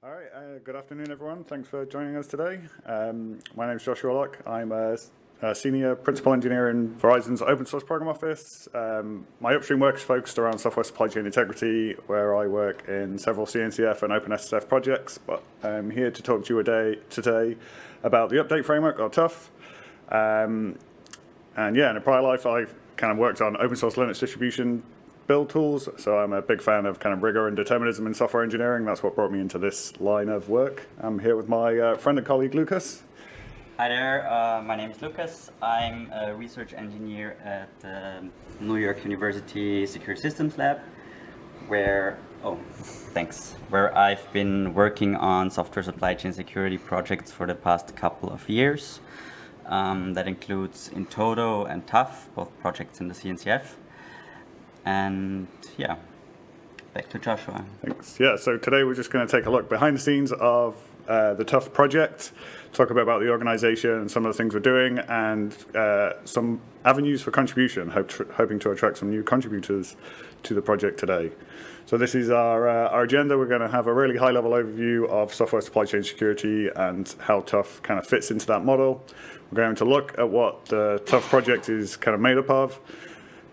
All right, uh, good afternoon, everyone. Thanks for joining us today. Um, my name is Joshua Lock. I'm a, a, senior principal engineer in Verizon's open source program office. Um, my upstream work is focused around software supply chain integrity, where I work in several CNCF and OpenSSF projects. But I'm here to talk to you today, today about the update framework, or TUF. Um, and yeah, in a prior life, I kind of worked on open source Linux distribution build tools. So I'm a big fan of kind of rigor and determinism in software engineering. That's what brought me into this line of work. I'm here with my uh, friend and colleague, Lucas. Hi there, uh, my name is Lucas. I'm a research engineer at the New York University Secure Systems Lab, where, oh, thanks, where I've been working on software supply chain security projects for the past couple of years. Um, that includes in-toto and TUF, both projects in the CNCF. And yeah, back to Joshua. Thanks. Yeah, so today we're just going to take a look behind the scenes of uh, the TUF project, talk a bit about the organization and some of the things we're doing, and uh, some avenues for contribution, hope hoping to attract some new contributors to the project today. So this is our, uh, our agenda. We're going to have a really high-level overview of software supply chain security and how TUF kind of fits into that model. We're going to look at what the TUF project is kind of made up of,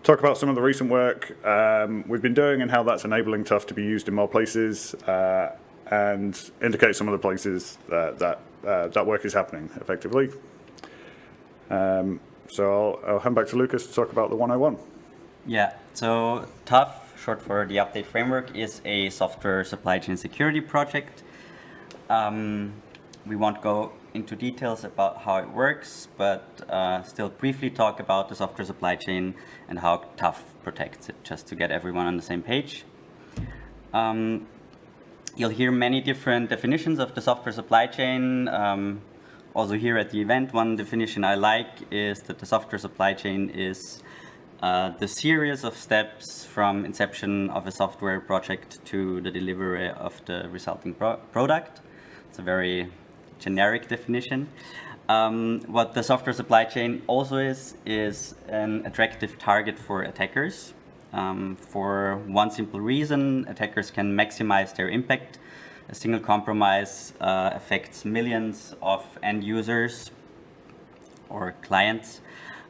talk about some of the recent work um, we've been doing and how that's enabling TUF to be used in more places uh, and indicate some of the places that that, uh, that work is happening effectively. Um, so I'll, I'll, hand back to Lucas to talk about the 101. Yeah, so TUF, short for the update framework, is a software supply chain security project. Um, we won't go into details about how it works, but uh, still briefly talk about the software supply chain and how TUF protects it, just to get everyone on the same page. Um, you'll hear many different definitions of the software supply chain. Um, also here at the event, one definition I like is that the software supply chain is uh, the series of steps from inception of a software project to the delivery of the resulting pro product. It's a very generic definition. Um, what the software supply chain also is, is an attractive target for attackers. Um, for one simple reason, attackers can maximize their impact. A single compromise uh, affects millions of end users or clients.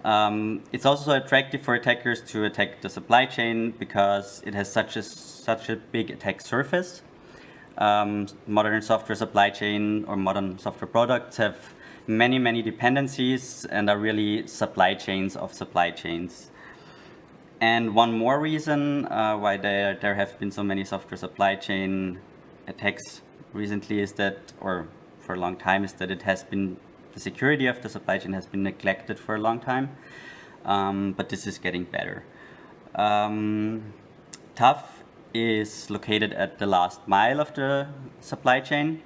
Um, it's also attractive for attackers to attack the supply chain because it has such a, such a big attack surface um, modern software supply chain or modern software products have many, many dependencies and are really supply chains of supply chains. And one more reason uh, why there, there have been so many software supply chain attacks recently is that, or for a long time, is that it has been, the security of the supply chain has been neglected for a long time. Um, but this is getting better. Um, TUF is located at the last mile of the supply chain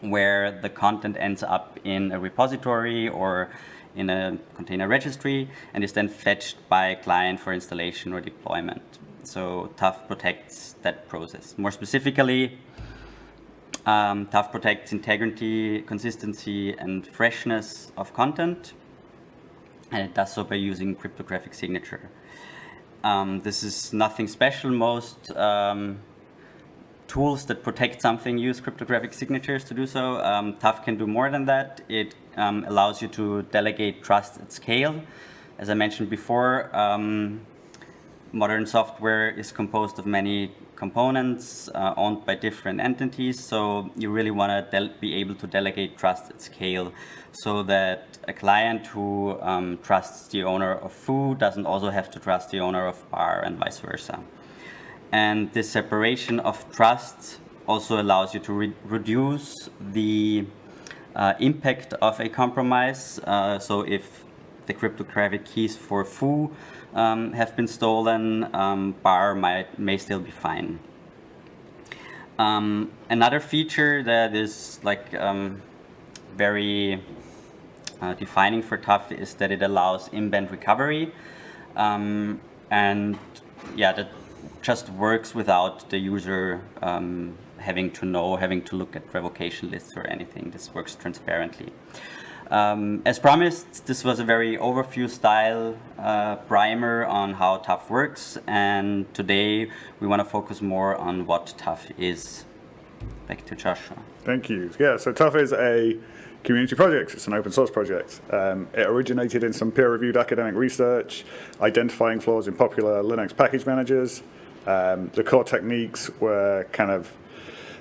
where the content ends up in a repository or in a container registry and is then fetched by a client for installation or deployment. So TUF protects that process. More specifically, um, TUF protects integrity, consistency, and freshness of content. And it does so by using cryptographic signature. Um, this is nothing special. Most um, tools that protect something use cryptographic signatures to do so. Um, TUF can do more than that. It um, allows you to delegate trust at scale. As I mentioned before, um, modern software is composed of many components uh, owned by different entities. So you really want to be able to delegate trust at scale so that a client who um, trusts the owner of foo doesn't also have to trust the owner of bar and vice versa. And this separation of trust also allows you to re reduce the uh, impact of a compromise. Uh, so if the cryptographic keys for foo um, have been stolen, um, bar might, may still be fine. Um, another feature that is like um, very uh, defining for TUF is that it allows in-band recovery. Um, and yeah, that just works without the user um, having to know, having to look at revocation lists or anything. This works transparently. Um, as promised, this was a very overview style uh, primer on how TUF works and today we want to focus more on what TUF is. back to Joshua. Thank you. Yeah, so TUF is a community projects. It's an open source project. Um, it originated in some peer-reviewed academic research, identifying flaws in popular Linux package managers. Um, the core techniques were kind of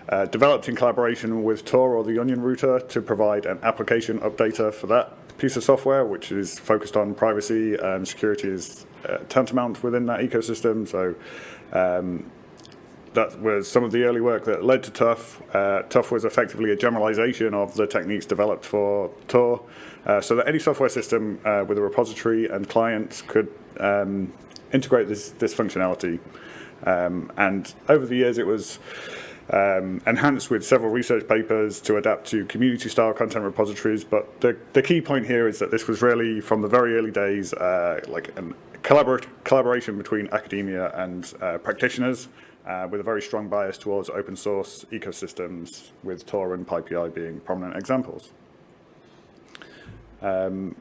uh, developed in collaboration with Tor or the Onion router to provide an application updater for that piece of software, which is focused on privacy and security is uh, tantamount within that ecosystem. So um, that was some of the early work that led to TUF. Uh, TUF was effectively a generalization of the techniques developed for Tor, uh, so that any software system uh, with a repository and clients could um, integrate this, this functionality. Um, and over the years, it was um, enhanced with several research papers to adapt to community-style content repositories. But the, the key point here is that this was really, from the very early days, uh, like a collabor collaboration between academia and uh, practitioners uh, with a very strong bias towards open source ecosystems, with Tor and PyPI being prominent examples. Um,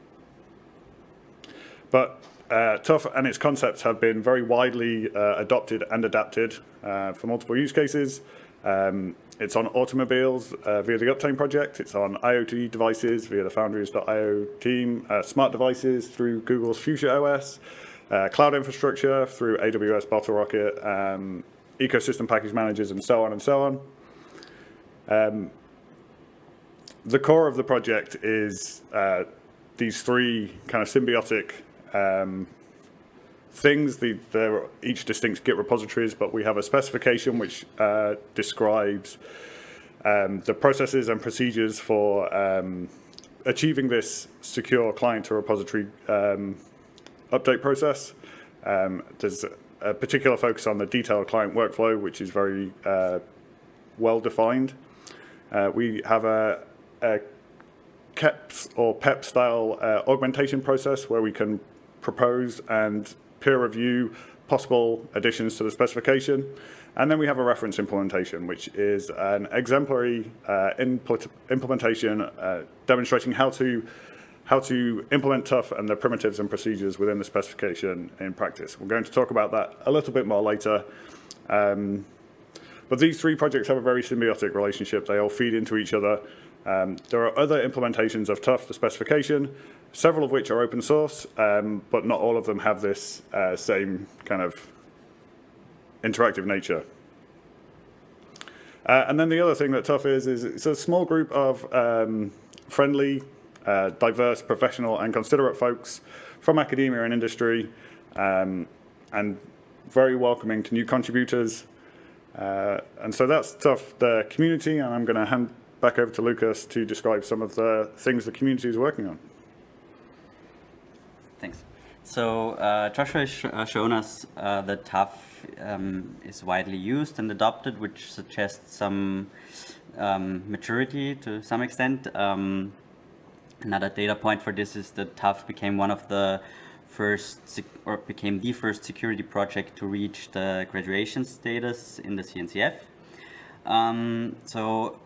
but uh, TUF and its concepts have been very widely uh, adopted and adapted uh, for multiple use cases. Um, it's on automobiles uh, via the Uptane project. It's on IoT devices via the Foundries.io team, uh, smart devices through Google's Fuchsia OS, uh, cloud infrastructure through AWS BottleRocket, um, ecosystem package managers, and so on and so on. Um, the core of the project is uh, these three kind of symbiotic um, things. The, they're each distinct Git repositories, but we have a specification which uh, describes um, the processes and procedures for um, achieving this secure client to repository um, update process. Um, there's a particular focus on the detailed client workflow, which is very uh, well defined. Uh, we have a, a KEPS or PEP style uh, augmentation process where we can propose and peer review possible additions to the specification. And then we have a reference implementation, which is an exemplary uh, implementation uh, demonstrating how to how to implement TUF and the primitives and procedures within the specification in practice. We're going to talk about that a little bit more later. Um, but these three projects have a very symbiotic relationship. They all feed into each other. Um, there are other implementations of TUF, the specification, several of which are open source, um, but not all of them have this uh, same kind of interactive nature. Uh, and then the other thing that TUF is, is it's a small group of um, friendly, uh, diverse, professional, and considerate folks from academia and industry, um, and very welcoming to new contributors. Uh, and so that's TUF, the community, and I'm going to hand back over to Lucas to describe some of the things the community is working on. Thanks. So uh, Joshua has sh uh, shown us uh, that TUF um, is widely used and adopted, which suggests some um, maturity to some extent. Um, another data point for this is that TUF became one of the first, or became the first security project to reach the graduation status in the CNCF. Um, so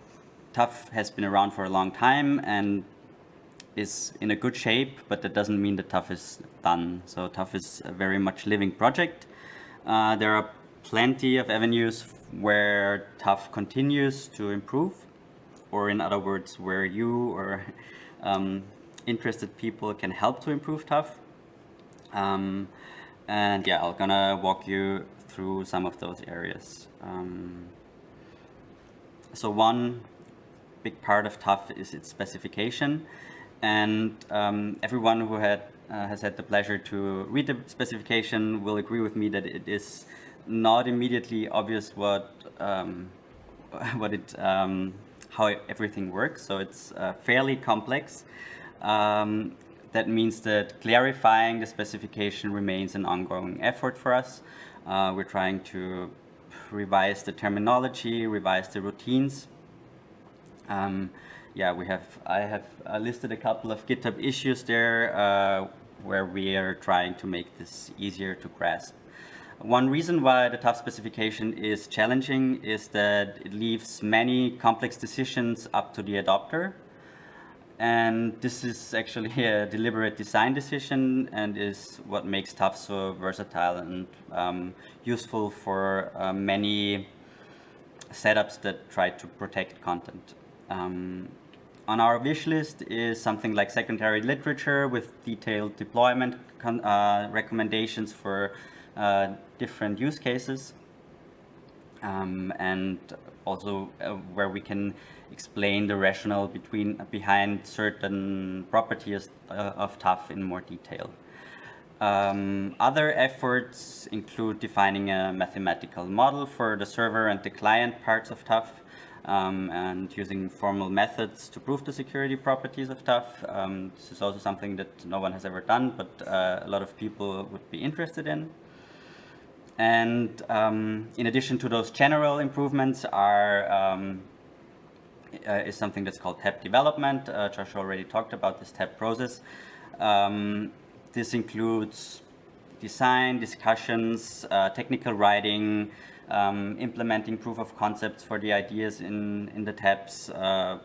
TUF has been around for a long time and is in a good shape, but that doesn't mean that TUF is done. So TUF is a very much living project. Uh, there are plenty of avenues where TUF continues to improve, or in other words, where you or um, interested people can help to improve TUF. Um, and yeah, I'm gonna walk you through some of those areas. Um, so one big part of TUF is its specification. And um, everyone who had uh, has had the pleasure to read the specification will agree with me that it is not immediately obvious what um, what it um, how everything works. So it's uh, fairly complex. Um, that means that clarifying the specification remains an ongoing effort for us. Uh, we're trying to revise the terminology, revise the routines. Um, yeah, we have, I have uh, listed a couple of GitHub issues there uh, where we are trying to make this easier to grasp. One reason why the TUF specification is challenging is that it leaves many complex decisions up to the adopter. And this is actually a deliberate design decision and is what makes TUF so versatile and um, useful for uh, many setups that try to protect content. Um, on our wish list is something like secondary literature with detailed deployment uh, recommendations for different use cases. Um, and also uh, where we can explain the rationale between behind certain properties uh, of TUF in more detail. Um, other efforts include defining a mathematical model for the server and the client parts of TUF um, and using formal methods to prove the security properties of TUF. Um, this is also something that no one has ever done, but uh, a lot of people would be interested in. And um, in addition to those general improvements are um, uh, is something that's called TAP development. Uh, already talked about this TAP process. Um, this includes design, discussions, uh, technical writing, um, implementing proof of concepts for the ideas in, in the TAPs, uh,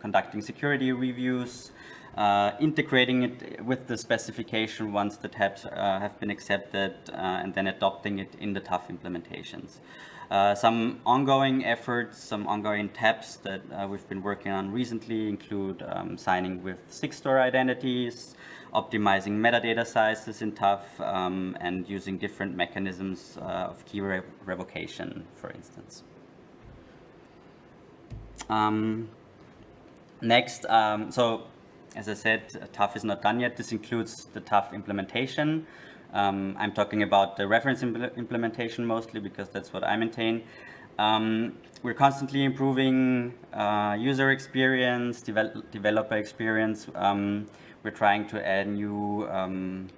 conducting security reviews, uh, integrating it with the specification once the TAPs uh, have been accepted, uh, and then adopting it in the TUF implementations. Uh, some ongoing efforts, some ongoing TAPs that uh, we've been working on recently include um, signing with Sigstore identities, optimizing metadata sizes in TUF, um, and using different mechanisms uh, of key re revocation, for instance. Um, next, um, so as I said, TUF is not done yet. This includes the TUF implementation. Um, I'm talking about the reference impl implementation mostly because that's what I maintain. Um, we're constantly improving uh, user experience, devel developer experience. Um, we're trying to add new um,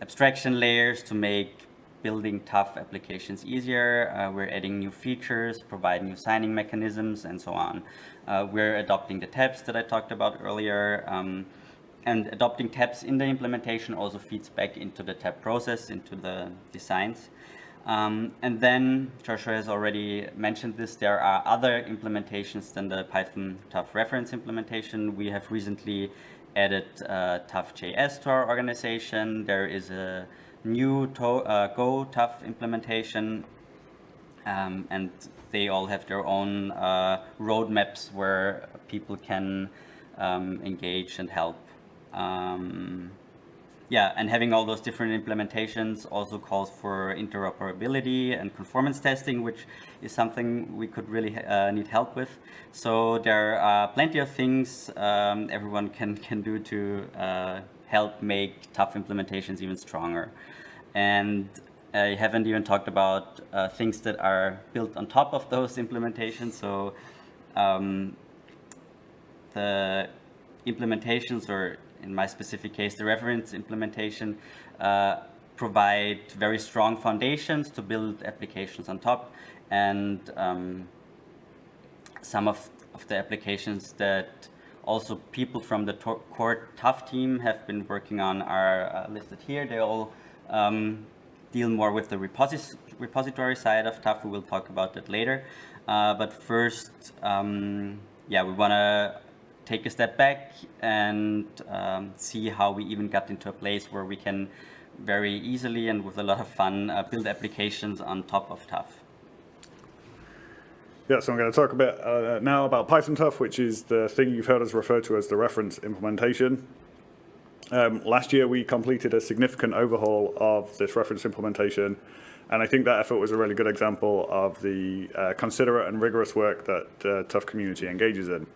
abstraction layers to make building TUF applications easier. Uh, we're adding new features, provide new signing mechanisms, and so on. Uh, we're adopting the TAPs that I talked about earlier. Um, and adopting TAPs in the implementation also feeds back into the TAP process, into the designs. Um, and then, Joshua has already mentioned this, there are other implementations than the Python TUF reference implementation. We have recently added uh, TUF.js to our organization. There is a new uh, Go TUF implementation um, and they all have their own uh, roadmaps where people can um, engage and help. Um, yeah, and having all those different implementations also calls for interoperability and conformance testing, which is something we could really uh, need help with. So there are plenty of things um, everyone can, can do to uh, help make TUF implementations even stronger. And I haven't even talked about uh, things that are built on top of those implementations. So um, the implementations or in my specific case, the reference implementation uh, provide very strong foundations to build applications on top. And um, some of, of the applications that also people from the core TUF team have been working on are uh, listed here. They all um, deal more with the repos repository side of TUF. We will talk about that later. Uh, but first, um, yeah, we want to take a step back and um, see how we even got into a place where we can very easily and with a lot of fun uh, build applications on top of TUF. Yeah, so I'm going to talk a bit uh, now about Python TUF, which is the thing you've heard us refer to as the reference implementation. Um, last year, we completed a significant overhaul of this reference implementation, and I think that effort was a really good example of the uh, considerate and rigorous work that uh, TUF community engages in.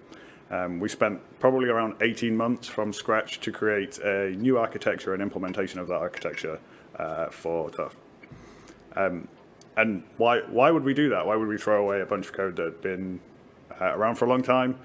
Um, we spent probably around 18 months from scratch to create a new architecture and implementation of that architecture uh, for TUF. Um, and why, why would we do that? Why would we throw away a bunch of code that had been uh, around for a long time?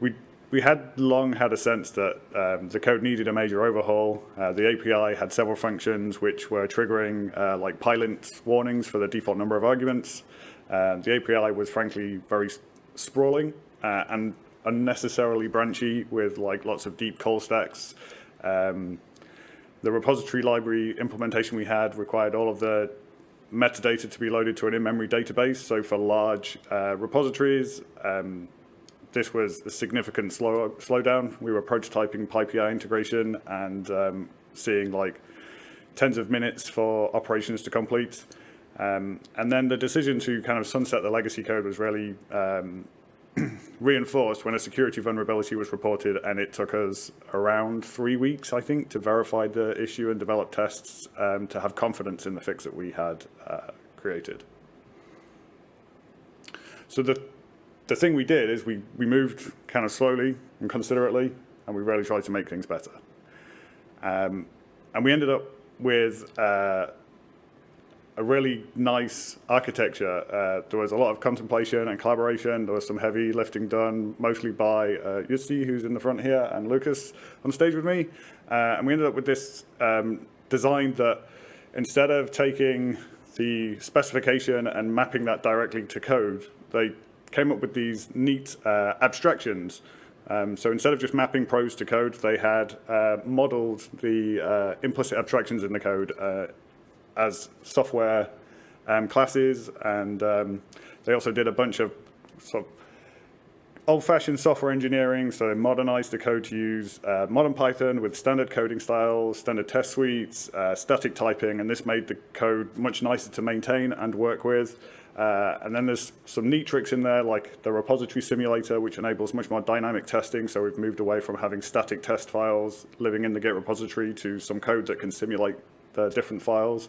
We, we had long had a sense that um, the code needed a major overhaul. Uh, the API had several functions which were triggering uh, like Pylint warnings for the default number of arguments. Uh, the API was frankly very sprawling uh, and unnecessarily branchy with like lots of deep call stacks. Um, the repository library implementation we had required all of the metadata to be loaded to an in-memory database. So for large uh, repositories, um, this was a significant slow slowdown. We were prototyping PyPI integration and um, seeing like tens of minutes for operations to complete. Um, and then the decision to kind of sunset the legacy code was really um, reinforced when a security vulnerability was reported and it took us around three weeks, I think, to verify the issue and develop tests um, to have confidence in the fix that we had uh, created. So the, the thing we did is we, we moved kind of slowly and considerately and we really tried to make things better. Um, and we ended up with uh, a really nice architecture. Uh, there was a lot of contemplation and collaboration. There was some heavy lifting done, mostly by uh, Jussi, who's in the front here, and Lucas on stage with me. Uh, and we ended up with this um, design that instead of taking the specification and mapping that directly to code, they came up with these neat uh, abstractions. Um, so instead of just mapping prose to code, they had uh, modeled the uh, implicit abstractions in the code uh, as software um, classes, and um, they also did a bunch of sort of old-fashioned software engineering, so they modernized the code to use uh, modern Python with standard coding styles, standard test suites, uh, static typing, and this made the code much nicer to maintain and work with. Uh, and then there's some neat tricks in there, like the repository simulator, which enables much more dynamic testing. So we've moved away from having static test files living in the Git repository to some code that can simulate the different files.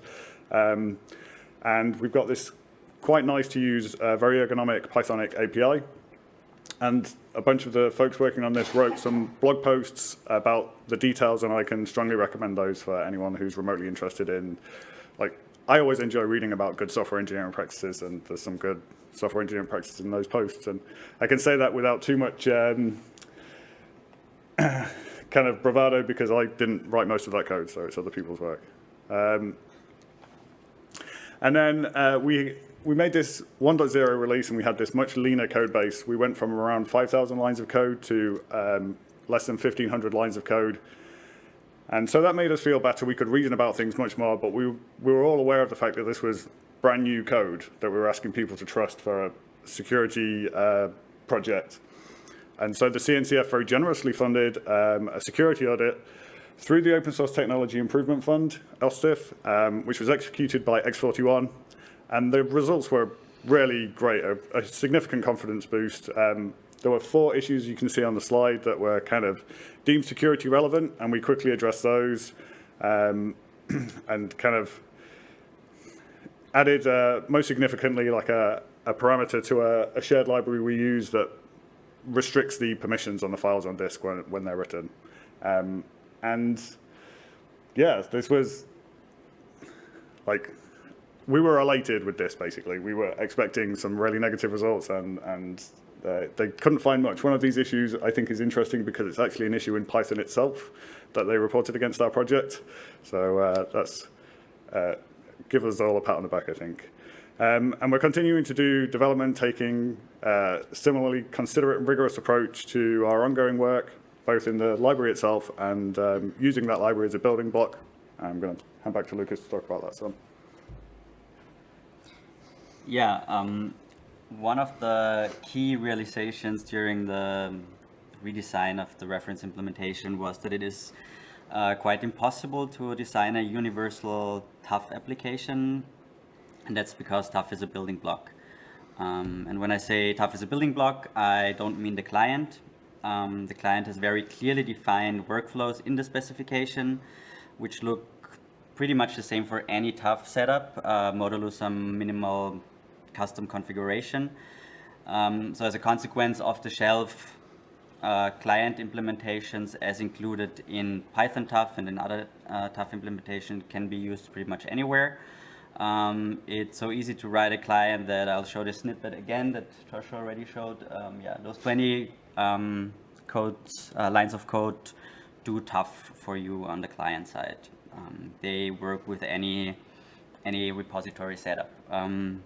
Um, and we've got this quite nice to use, uh, very ergonomic Pythonic API. And a bunch of the folks working on this wrote some blog posts about the details, and I can strongly recommend those for anyone who's remotely interested in, like, I always enjoy reading about good software engineering practices, and there's some good software engineering practices in those posts. And I can say that without too much um, kind of bravado because I didn't write most of that code, so it's other people's work. Um, and then uh, we we made this 1.0 release and we had this much leaner code base. We went from around 5,000 lines of code to um, less than 1,500 lines of code. And so that made us feel better. We could reason about things much more, but we, we were all aware of the fact that this was brand new code that we were asking people to trust for a security uh, project. And so the CNCF very generously funded um, a security audit through the Open Source Technology Improvement Fund, OSTIF, um, which was executed by X41. And the results were really great, a, a significant confidence boost. Um, there were four issues you can see on the slide that were kind of deemed security relevant, and we quickly addressed those um, and kind of added, uh, most significantly, like a, a parameter to a, a, shared library we use that restricts the permissions on the files on disk when, when they're written. Um, and yeah, this was like, we were elated with this, basically. We were expecting some really negative results and, and uh, they couldn't find much. One of these issues I think is interesting because it's actually an issue in Python itself that they reported against our project. So uh, that's, uh, give us all a pat on the back, I think. Um, and we're continuing to do development, taking uh, similarly considerate and rigorous approach to our ongoing work, both in the library itself and um, using that library as a building block. I'm going to hand back to Lucas to talk about that some. Yeah, um, one of the key realizations during the redesign of the reference implementation was that it is uh, quite impossible to design a universal TUF application, and that's because TUF is a building block. Um, and when I say TUF is a building block, I don't mean the client, um, the client has very clearly defined workflows in the specification, which look pretty much the same for any TUF setup, uh, modulo some minimal custom configuration. Um, so as a consequence, off-the-shelf uh, client implementations as included in Python TUF and in other uh, TUF implementation can be used pretty much anywhere. Um, it's so easy to write a client that I'll show the snippet again that Joshua already showed. Um, yeah, those 20 um, codes, uh, lines of code do TUF for you on the client side. Um, they work with any any repository setup. Um,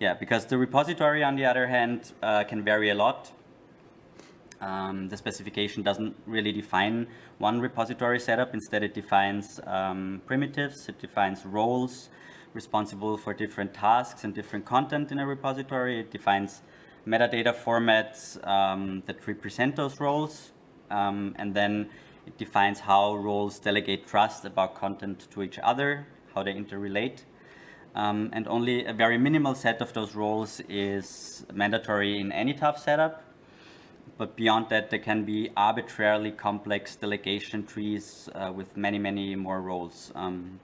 yeah, because the repository, on the other hand, uh, can vary a lot. Um, the specification doesn't really define one repository setup. Instead, it defines um, primitives. It defines roles responsible for different tasks and different content in a repository. It defines metadata formats um, that represent those roles. Um, and then it defines how roles delegate trust about content to each other, how they interrelate. Um, and only a very minimal set of those roles is mandatory in any TUF setup. But beyond that, there can be arbitrarily complex delegation trees uh, with many, many more roles. Um,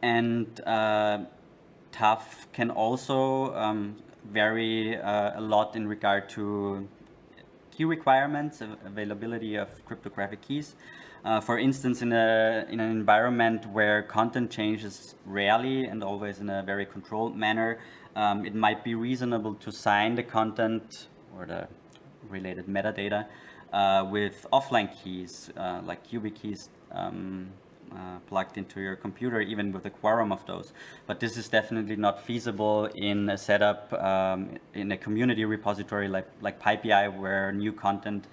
and uh, TUF can also um, vary uh, a lot in regard to key requirements, availability of cryptographic keys. Uh, for instance, in, a, in an environment where content changes rarely and always in a very controlled manner, um, it might be reasonable to sign the content or the related metadata uh, with offline keys uh, like YubiKeys um, uh, plugged into your computer, even with a quorum of those. But this is definitely not feasible in a setup um, in a community repository like, like PyPI, where new content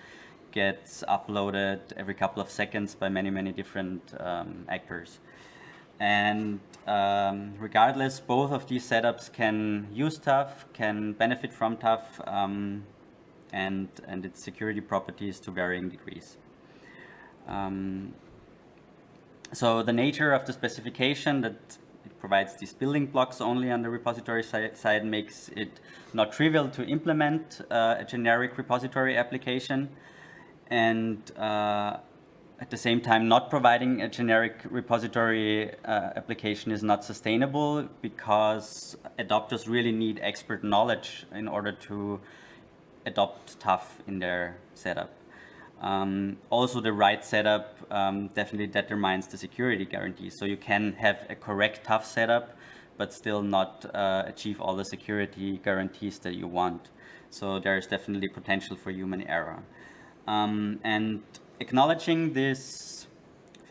gets uploaded every couple of seconds by many, many different um, actors. And um, regardless, both of these setups can use TUF, can benefit from TUF, um, and, and its security properties to varying degrees. Um, so the nature of the specification that it provides these building blocks only on the repository side, side makes it not trivial to implement uh, a generic repository application and uh, at the same time not providing a generic repository uh, application is not sustainable because adopters really need expert knowledge in order to adopt TUF in their setup. Um, also, the right setup um, definitely determines the security guarantees. So you can have a correct TUF setup, but still not uh, achieve all the security guarantees that you want. So there's definitely potential for human error. Um, and acknowledging this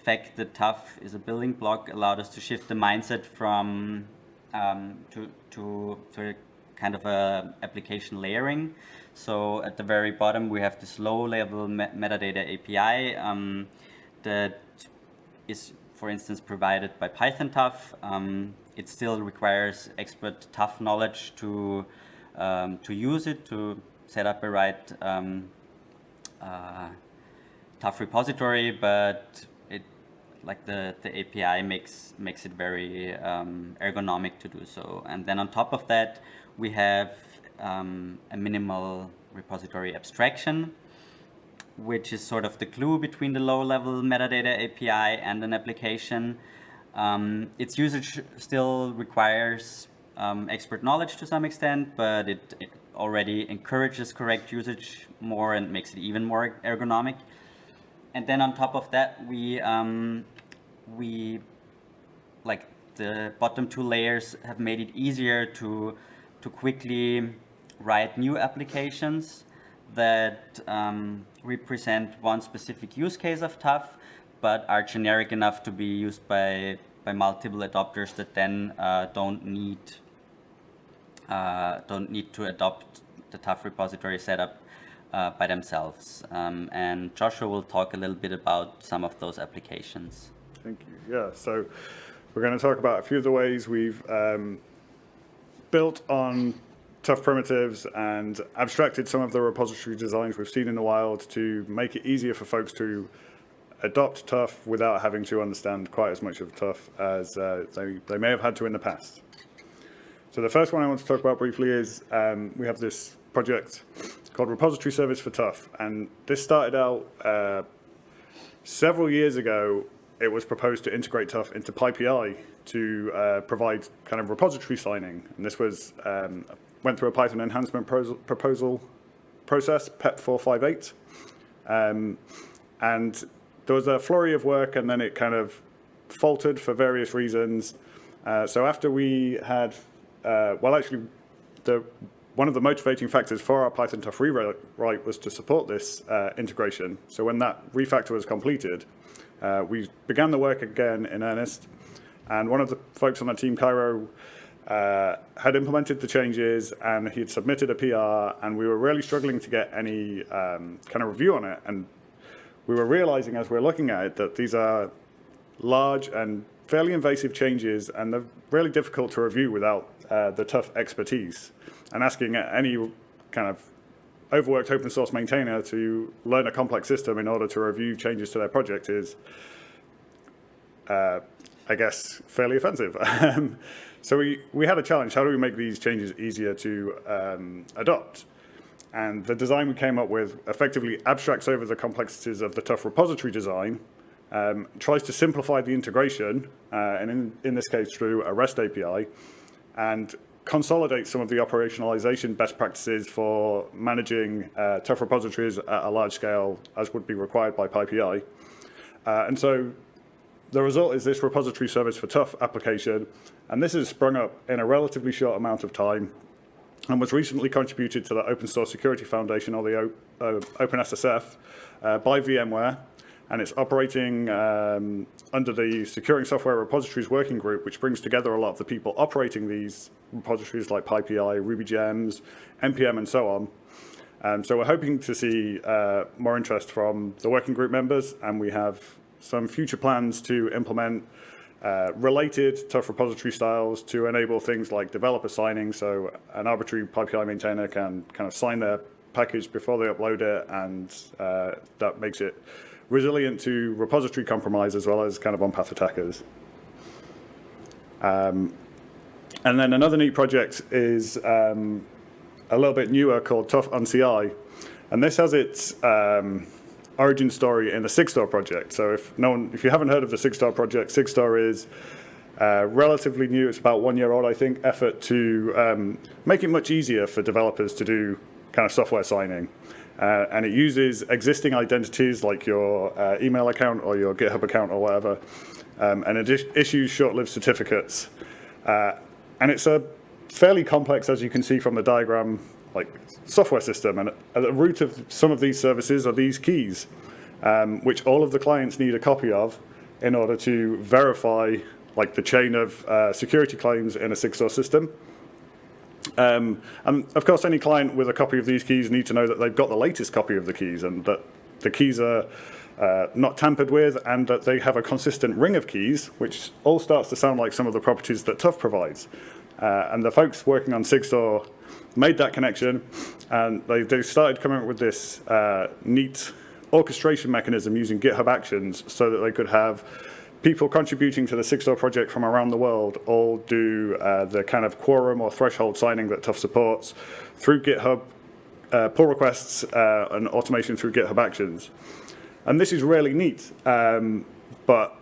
fact that TUF is a building block allowed us to shift the mindset from um, to, to, to kind of a application layering. So at the very bottom, we have this low-level me metadata API um, that is, for instance, provided by Python TUF. Um, it still requires expert TUF knowledge to um, to use it to set up a right um, uh, TUF repository, but it like the the API makes makes it very um, ergonomic to do so. And then on top of that, we have um, a minimal repository abstraction, which is sort of the glue between the low-level metadata API and an application. Um, its usage still requires um, expert knowledge to some extent, but it, it, already encourages correct usage more and makes it even more ergonomic. And then on top of that, we um, we like the bottom two layers have made it easier to to quickly write new applications that um, represent one specific use case of TUF, but are generic enough to be used by, by multiple adopters that then uh, don't need uh, don't need to adopt the TUF repository setup uh, by themselves. Um, and Joshua will talk a little bit about some of those applications. Thank you. Yeah, so we're going to talk about a few of the ways we've um, built on TUF primitives and abstracted some of the repository designs we've seen in the wild to make it easier for folks to adopt TUF without having to understand quite as much of TUF as uh, they, they may have had to in the past. So the first one I want to talk about briefly is um, we have this project called Repository Service for TUF. And this started out uh, several years ago. It was proposed to integrate TUF into PyPI to uh, provide kind of repository signing. And this was um, went through a Python enhancement proposal process, PEP 458. Um, and there was a flurry of work and then it kind of faltered for various reasons. Uh, so after we had, uh, well, actually, the one of the motivating factors for our Python TUF rewrite was to support this uh, integration. So when that refactor was completed, uh, we began the work again in earnest. And one of the folks on the team, Kairo, uh, had implemented the changes and he had submitted a PR and we were really struggling to get any um, kind of review on it. And we were realizing as we are looking at it that these are large and fairly invasive changes and they're really difficult to review without uh, the TUF expertise. And asking any kind of overworked open source maintainer to learn a complex system in order to review changes to their project is uh, I guess, fairly offensive. Um, so we, we had a challenge. How do we make these changes easier to um, adopt? And the design we came up with effectively abstracts over the complexities of the TUF repository design, um, tries to simplify the integration, uh, and in, in this case through a REST API, and consolidate some of the operationalization best practices for managing uh, TUF repositories at a large scale as would be required by PyPI. Uh, and so the result is this repository service for TUF application, and this has sprung up in a relatively short amount of time and was recently contributed to the Open Source Security Foundation, or the o uh, OpenSSF, uh, by VMware, and it's operating um, under the Securing Software Repositories Working Group, which brings together a lot of the people operating these repositories like PyPI, RubyGems, NPM, and so on. Um, so we're hoping to see uh, more interest from the working group members, and we have some future plans to implement uh, related TUF repository styles to enable things like developer signing. So an arbitrary PyPI maintainer can kind of sign their package before they upload it, and uh, that makes it resilient to repository compromise as well as kind of on-path attackers. Um, and then another neat project is um, a little bit newer called TUF on CI. And this has its um, origin story in the SigStore project. So if no one, if you haven't heard of the SigStore project, SigStore is uh, relatively new. It's about one year old, I think, effort to um, make it much easier for developers to do kind of software signing. Uh, and it uses existing identities like your uh, email account or your GitHub account or whatever, um, and it issues short-lived certificates. Uh, and it's a fairly complex, as you can see from the diagram, like software system. And at the root of some of these services are these keys, um, which all of the clients need a copy of in order to verify like the chain of uh, security claims in a SigStore system. Um, and of course, any client with a copy of these keys need to know that they've got the latest copy of the keys and that the keys are uh, not tampered with and that they have a consistent ring of keys, which all starts to sound like some of the properties that TUF provides. Uh, and the folks working on SigStore made that connection and they, they started coming up with this uh, neat orchestration mechanism using GitHub Actions so that they could have people contributing to the SigStore project from around the world all do uh, the kind of quorum or threshold signing that TUF supports through GitHub uh, pull requests uh, and automation through GitHub Actions. And this is really neat, um, but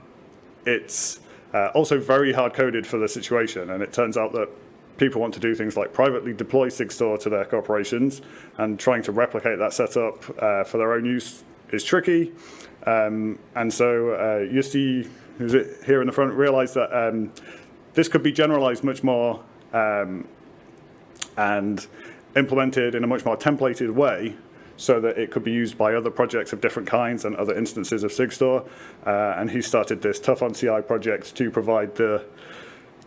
it's uh, also very hard coded for the situation. And it turns out that people want to do things like privately deploy SigStore to their corporations and trying to replicate that setup uh, for their own use is tricky. Um, and so uh, Jussi who's here in the front, realized that um, this could be generalized much more um, and implemented in a much more templated way so that it could be used by other projects of different kinds and other instances of SigStore. Uh, and he started this TUF on CI project to provide the,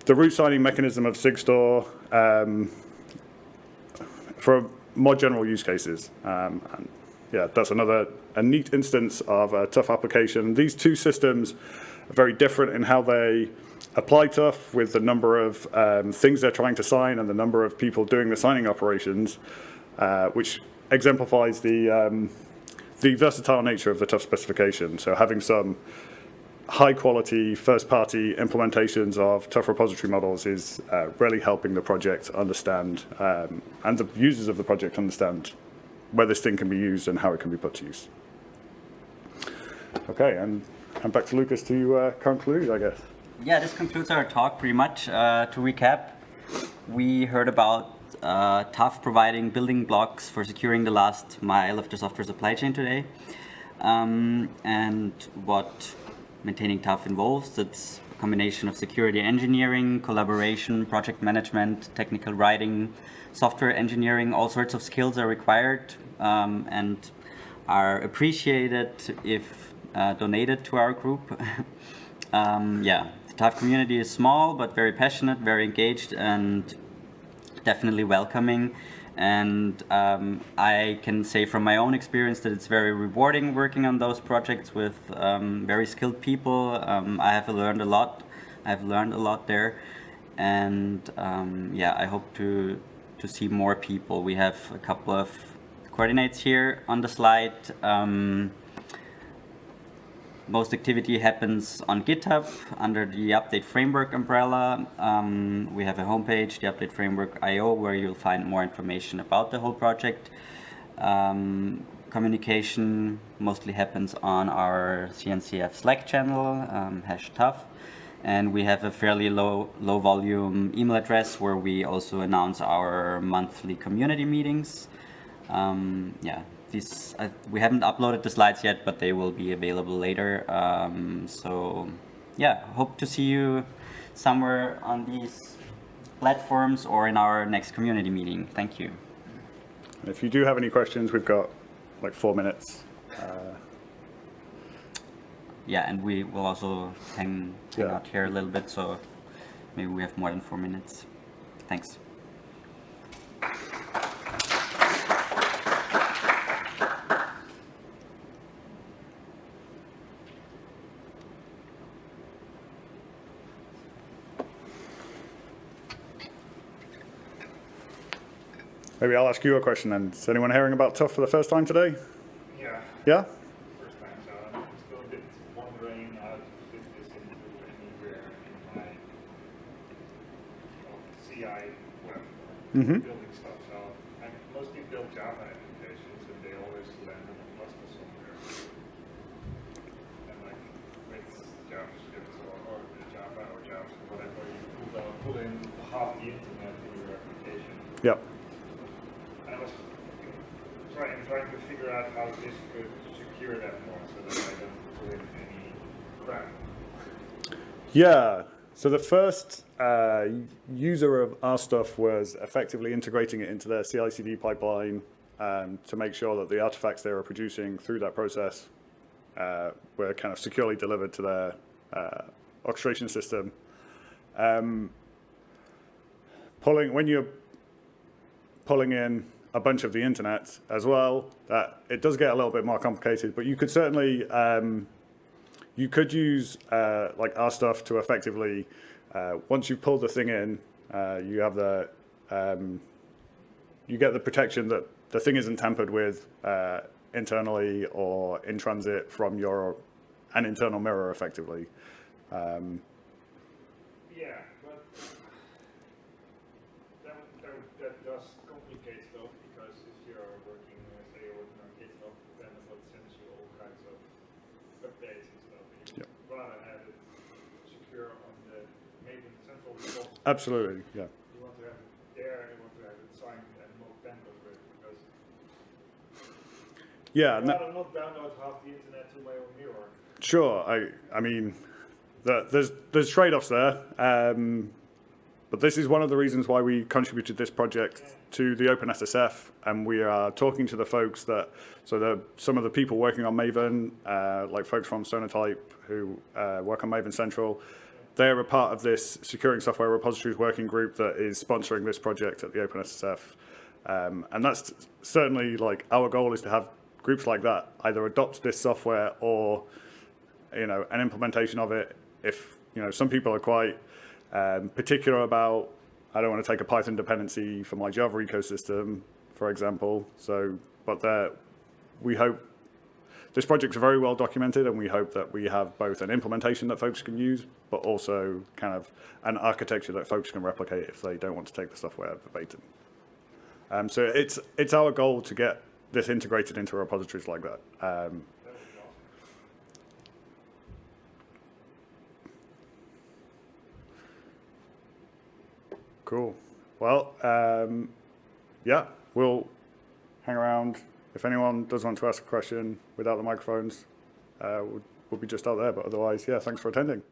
the root signing mechanism of SigStore um, for more general use cases. Um, and yeah, that's another a neat instance of a TUF application. These two systems are very different in how they apply TUF with the number of um, things they're trying to sign and the number of people doing the signing operations, uh, which exemplifies the, um, the versatile nature of the TUF specification. So having some high quality first party implementations of TUF repository models is uh, really helping the project understand um, and the users of the project understand where this thing can be used and how it can be put to use. Okay, and back to Lucas to uh, conclude, I guess. Yeah, this concludes our talk pretty much. Uh, to recap, we heard about uh, TUF providing building blocks for securing the last mile of the software supply chain today. Um, and what maintaining TUF involves. It's a combination of security engineering, collaboration, project management, technical writing, software engineering, all sorts of skills are required um, and are appreciated if uh, donated to our group. um, yeah, the TUF community is small but very passionate, very engaged and definitely welcoming. And um, I can say from my own experience that it's very rewarding working on those projects with um, very skilled people. Um, I have learned a lot. I've learned a lot there. And um, yeah, I hope to, to see more people. We have a couple of coordinates here on the slide. Um, most activity happens on GitHub under the Update Framework umbrella. Um, we have a homepage, the Update Framework IO, where you'll find more information about the whole project. Um, communication mostly happens on our CNCF Slack channel, um, hash TUF. And we have a fairly low, low volume email address where we also announce our monthly community meetings. Um, yeah, these, uh, we haven't uploaded the slides yet, but they will be available later. Um, so yeah, hope to see you somewhere on these platforms or in our next community meeting. Thank you. If you do have any questions, we've got like four minutes. Yeah, and we will also hang, hang Yeah. out here a little bit, so maybe we have more than four minutes. Thanks. Maybe I'll ask you a question then. Is anyone hearing about TUF for the first time today? Yeah, Yeah? first time, so I'm still a bit wondering how to fit this into anywhere in my well, CI web Mhm. building stuff. So I mostly build Java applications and they always land in a cluster somewhere. And like with JavaScript or, or Java or JavaScript, whatever, you pull, down, pull in half the internet in your application. Yep. And I was trying, trying to figure out how this could secure that more so that I don't put in any crap. Yeah. So the first uh, user of our stuff was effectively integrating it into their CI/CD pipeline um, to make sure that the artifacts they were producing through that process uh, were kind of securely delivered to their uh, orchestration system. Um, pulling when you're pulling in a bunch of the internet as well, that it does get a little bit more complicated. But you could certainly um, you could use uh, like our stuff to effectively uh, once you've pulled the thing in, uh, you have the um, you get the protection that the thing isn't tampered with uh, internally or in transit from your an internal mirror effectively. Um, Yeah, but that, that, that does complicate stuff because if you're working, uh, say you're working on GitHub, then it sends you all kinds of updates and stuff. And you Yep. would rather have it secure on the Maven central repository. Absolutely, yeah. You want to have it there, you want to have it signed and not tampered because Yeah, no- rather not download half the internet to my own mirror. Sure. I I mean, the, there's there's trade-offs there, um, but this is one of the reasons why we contributed this project to the OpenSSF, and we are talking to the folks that so the some of the people working on Maven, uh, like folks from Sonatype who uh, work on Maven Central. They're a part of this securing software repositories working group that is sponsoring this project at the OpenSSF. Um, and that's certainly like our goal is to have groups like that either adopt this software or you know, an implementation of it. If you know, some people are quite um, particular about, I don't want to take a Python dependency for my Java ecosystem, for example. So, but there, we hope this project's very well documented, and we hope that we have both an implementation that folks can use, but also kind of an architecture that folks can replicate if they don't want to take the software verbatim. Um, so it's it's our goal to get this integrated into repositories like that. Um. Cool. Well, um, yeah, we'll hang around. If anyone does want to ask a question without the microphones, uh, we'll, we'll be just out there. But otherwise, yeah, thanks for attending.